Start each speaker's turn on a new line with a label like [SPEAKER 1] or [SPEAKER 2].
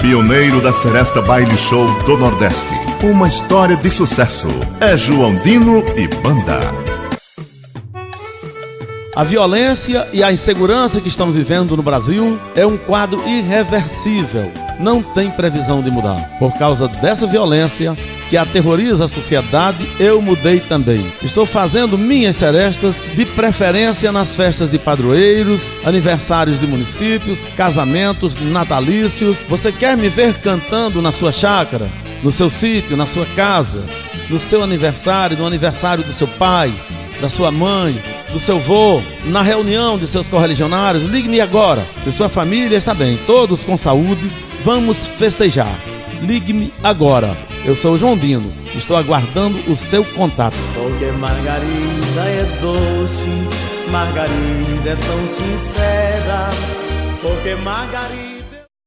[SPEAKER 1] pioneiro da Seresta Baile Show do Nordeste. Uma história de sucesso. É João Dino e Banda.
[SPEAKER 2] A violência e a insegurança que estamos vivendo no Brasil é um quadro irreversível. Não tem previsão de mudar. Por causa dessa violência que aterroriza a sociedade, eu mudei também. Estou fazendo minhas serestas de preferência nas festas de padroeiros, aniversários de municípios, casamentos, natalícios. Você quer me ver cantando na sua chácara, no seu sítio, na sua casa, no seu aniversário, no aniversário do seu pai, da sua mãe, do seu vô, na reunião de seus correligionários, ligue-me agora. Se sua família está bem, todos com saúde, vamos festejar. Ligue-me agora. Eu sou o João Dino. Estou aguardando o seu contato.
[SPEAKER 3] Porque Margarida é doce, Margarida é tão sincera. Porque Margarida